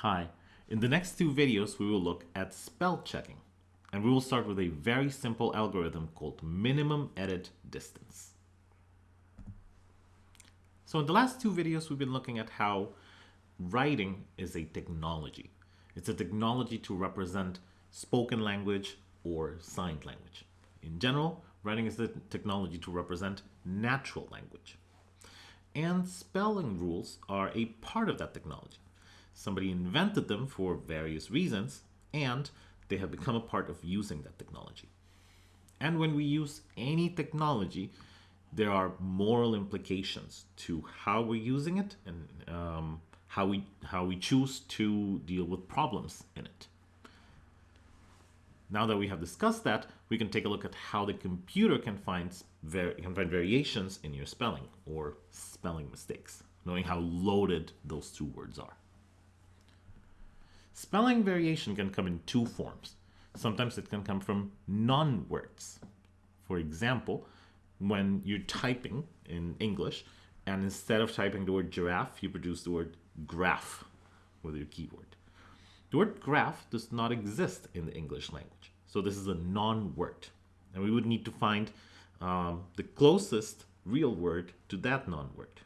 Hi, in the next two videos we will look at spell checking and we will start with a very simple algorithm called minimum edit distance. So in the last two videos we've been looking at how writing is a technology. It's a technology to represent spoken language or signed language. In general, writing is the technology to represent natural language. And spelling rules are a part of that technology. Somebody invented them for various reasons, and they have become a part of using that technology. And when we use any technology, there are moral implications to how we're using it and um, how we how we choose to deal with problems in it. Now that we have discussed that, we can take a look at how the computer can find can find variations in your spelling or spelling mistakes, knowing how loaded those two words are. Spelling variation can come in two forms. Sometimes it can come from non-words. For example, when you're typing in English, and instead of typing the word giraffe, you produce the word graph with your keyword. The word graph does not exist in the English language. So this is a non-word. And we would need to find um, the closest real word to that non-word.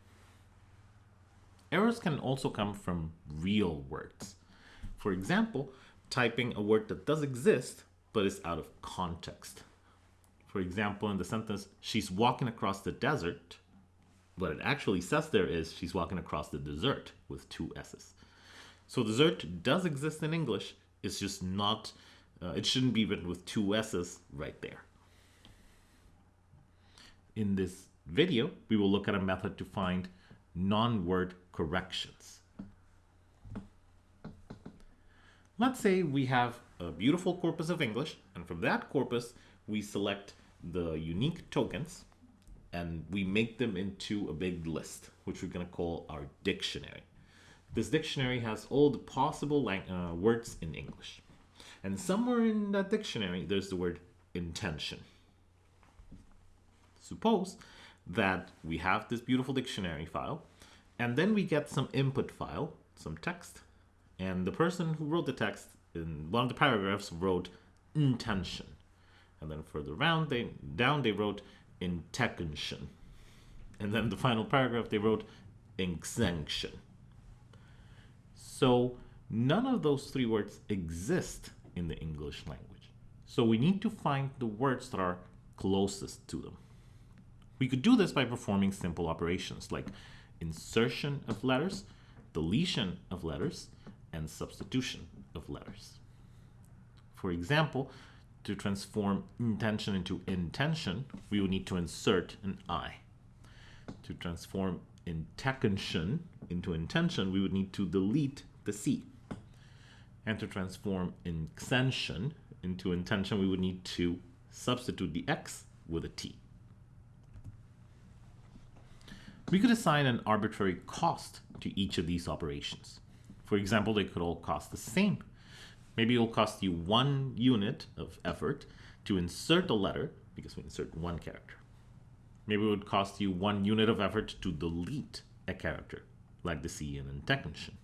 Errors can also come from real words. For example, typing a word that does exist but is out of context. For example, in the sentence, she's walking across the desert, what it actually says there is she's walking across the desert with two S's. So desert does exist in English, it's just not, uh, it shouldn't be written with two S's right there. In this video, we will look at a method to find non-word corrections. Let's say we have a beautiful corpus of English, and from that corpus, we select the unique tokens and we make them into a big list, which we're going to call our dictionary. This dictionary has all the possible uh, words in English. And somewhere in that dictionary, there's the word intention. Suppose that we have this beautiful dictionary file, and then we get some input file, some text, and the person who wrote the text in one of the paragraphs wrote intention. And then further down they, down they wrote intention. And then the final paragraph they wrote exenction. So none of those three words exist in the English language. So we need to find the words that are closest to them. We could do this by performing simple operations like insertion of letters, deletion of letters, and substitution of letters. For example, to transform intention into intention, we would need to insert an I. To transform intention into intention, we would need to delete the C. And to transform exention into intention, we would need to substitute the X with a T. We could assign an arbitrary cost to each of these operations. For example, they could all cost the same. Maybe it will cost you one unit of effort to insert a letter, because we insert one character. Maybe it would cost you one unit of effort to delete a character, like the C in intention.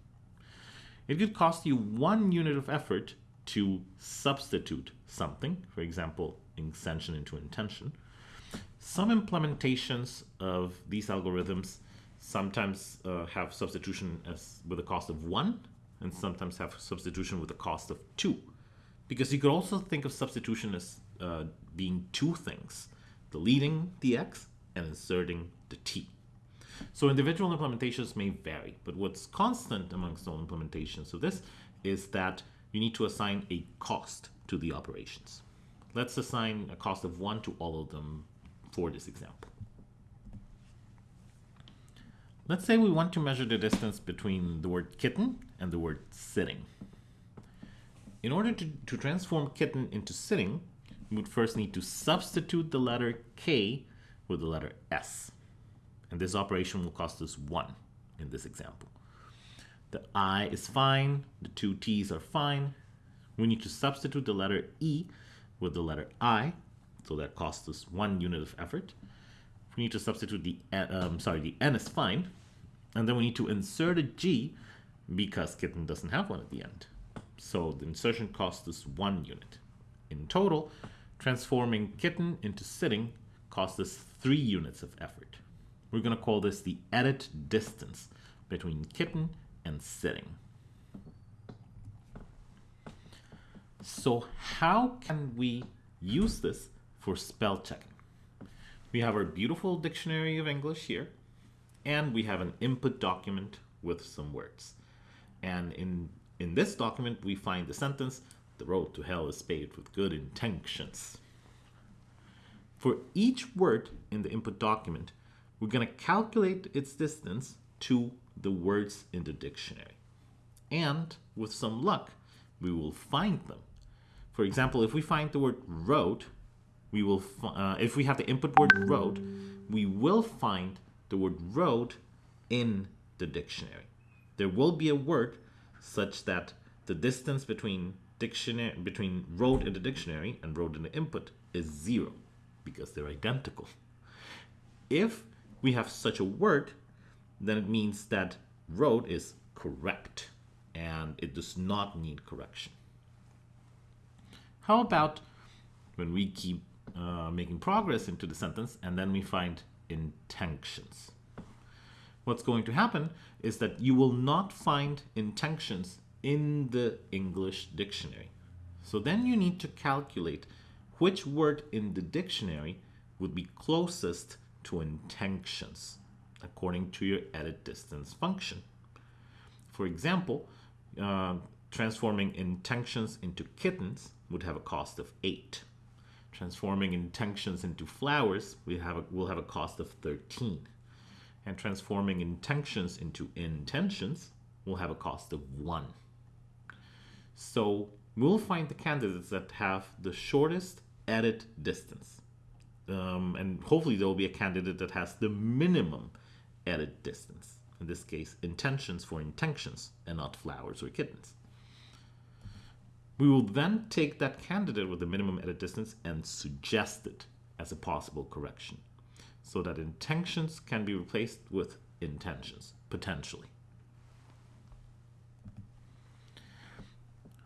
It could cost you one unit of effort to substitute something, for example, exention into intention. Some implementations of these algorithms sometimes uh, have substitution as with a cost of one and sometimes have substitution with a cost of two. Because you could also think of substitution as uh, being two things, deleting the x and inserting the t. So individual implementations may vary, but what's constant amongst all implementations of this is that you need to assign a cost to the operations. Let's assign a cost of one to all of them for this example. Let's say we want to measure the distance between the word kitten and the word sitting. In order to, to transform kitten into sitting, we would first need to substitute the letter K with the letter S. And this operation will cost us 1 in this example. The I is fine, the two T's are fine. We need to substitute the letter E with the letter I, so that costs us 1 unit of effort we need to substitute the, um, sorry, the n is fine. And then we need to insert a g because kitten doesn't have one at the end. So the insertion cost is one unit. In total, transforming kitten into sitting cost us three units of effort. We're going to call this the edit distance between kitten and sitting. So how can we use this for spell checking? We have our beautiful dictionary of English here, and we have an input document with some words. And in, in this document, we find the sentence, the road to hell is paved with good intentions. For each word in the input document, we're going to calculate its distance to the words in the dictionary. And with some luck, we will find them. For example, if we find the word road, we will uh, if we have the input word road, we will find the word road in the dictionary. There will be a word such that the distance between dictionary between road in the dictionary and road in the input is zero because they're identical. If we have such a word, then it means that road is correct and it does not need correction. How about when we keep uh, making progress into the sentence and then we find intentions? What's going to happen is that you will not find intentions in the English dictionary. So then you need to calculate which word in the dictionary would be closest to intentions according to your edit distance function. For example, uh, transforming intentions into kittens would have a cost of 8. Transforming intentions into flowers we have a, will have a cost of 13. And transforming intentions into intentions will have a cost of 1. So we'll find the candidates that have the shortest edit distance. Um, and hopefully there will be a candidate that has the minimum edit distance. In this case, intentions for intentions and not flowers or kittens. We will then take that candidate with the minimum edit distance and suggest it as a possible correction so that intentions can be replaced with intentions, potentially.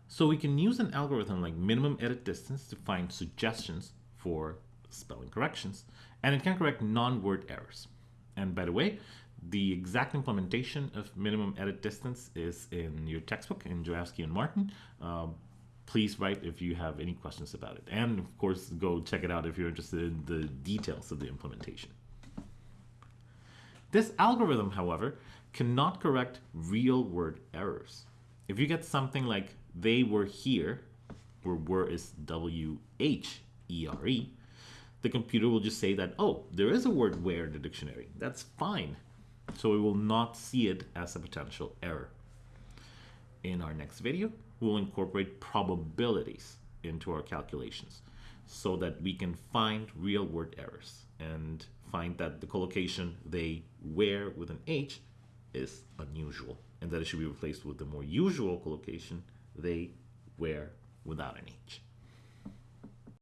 So we can use an algorithm like minimum edit distance to find suggestions for spelling corrections, and it can correct non-word errors. And by the way, the exact implementation of minimum edit distance is in your textbook in Jurafsky and Martin. Uh, please write if you have any questions about it. And of course, go check it out if you're interested in the details of the implementation. This algorithm, however, cannot correct real word errors. If you get something like they were here, where were is W-H-E-R-E, the computer will just say that, oh, there is a word where in the dictionary. That's fine. So we will not see it as a potential error. In our next video, we'll incorporate probabilities into our calculations so that we can find real word errors and find that the collocation they where with an H is unusual and that it should be replaced with the more usual collocation they wear without an H.